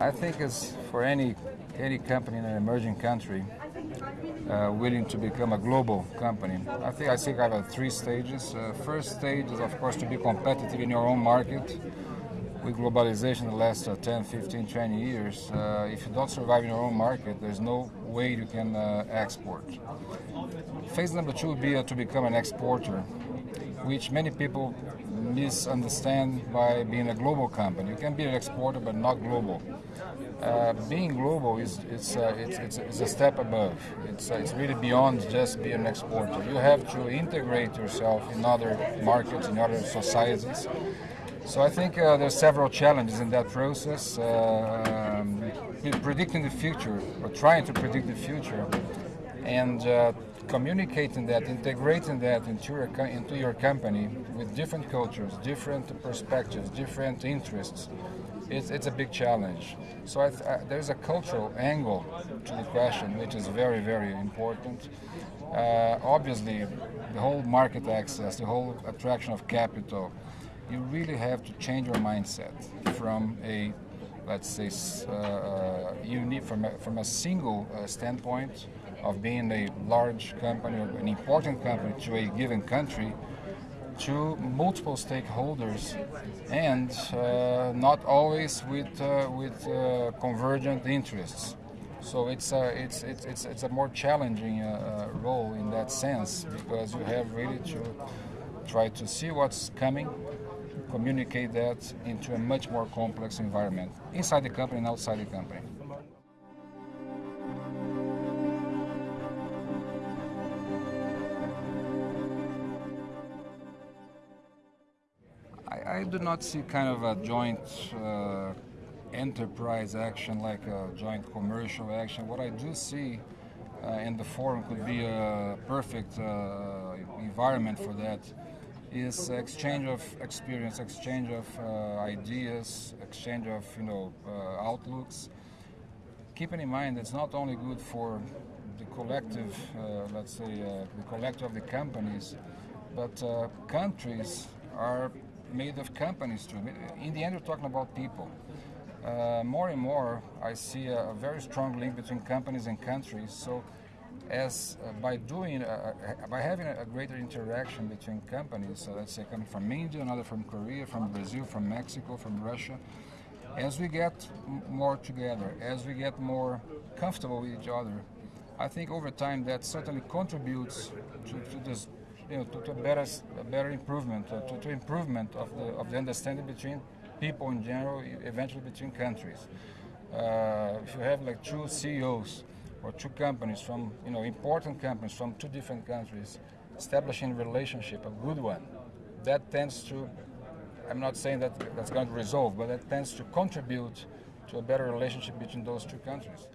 I think it's for any any company in an emerging country uh, willing to become a global company. I think I think I have three stages. Uh, first stage is of course to be competitive in your own market. With globalization the last uh, 10, 15, 20 years, uh, if you don't survive in your own market, there's no way you can uh, export. Phase number two would be uh, to become an exporter, which many people misunderstand by being a global company. You can be an exporter but not global. Uh, being global is it's, uh, it's, it's, it's, a step above. It's, uh, it's really beyond just being an exporter. You have to integrate yourself in other markets, in other societies. So I think uh, there's several challenges in that process. Uh, um, predicting the future, or trying to predict the future, and uh, communicating that, integrating that into your, into your company with different cultures, different perspectives, different interests, it's, it's a big challenge. So I I, there's a cultural angle to the question, which is very, very important. Uh, obviously, the whole market access, the whole attraction of capital, you really have to change your mindset from a let's say, uh, uh, from a, from a single uh, standpoint of being a large company or an important company to a given country to multiple stakeholders and uh, not always with, uh, with uh, convergent interests. So it's a, it's, it's, it's, it's a more challenging role in that sense because you have really to try to see what's coming communicate that into a much more complex environment inside the company and outside the company. I, do not see kind of a joint uh, enterprise action like a joint commercial action. What I do see uh, in the forum could be a perfect uh, environment for that is exchange of experience, exchange of uh, ideas, exchange of you know uh, outlooks. Keeping in mind it's not only good for the collective, uh, let's say, the collective of the companies, but countries are made of companies too. In the end, we're talking about people. Uh, more and more, I see a, a very strong link between companies and countries. So as uh, by doing uh, uh, by having a, greater interaction between companies so let's say coming from India another from Korea from Brazil from Mexico from Russia as we get more together as we get more comfortable with each other I think over time that certainly contributes to, to this you know to, to a better better improvement uh, to, to improvement of the of the understanding between people in general eventually between countries uh, if you have like two CEOs or two companies from, you know, important companies from two different countries establishing relationship, a good one, that tends to, I'm not saying that that's going to resolve, but that tends to contribute to a better relationship between those two countries.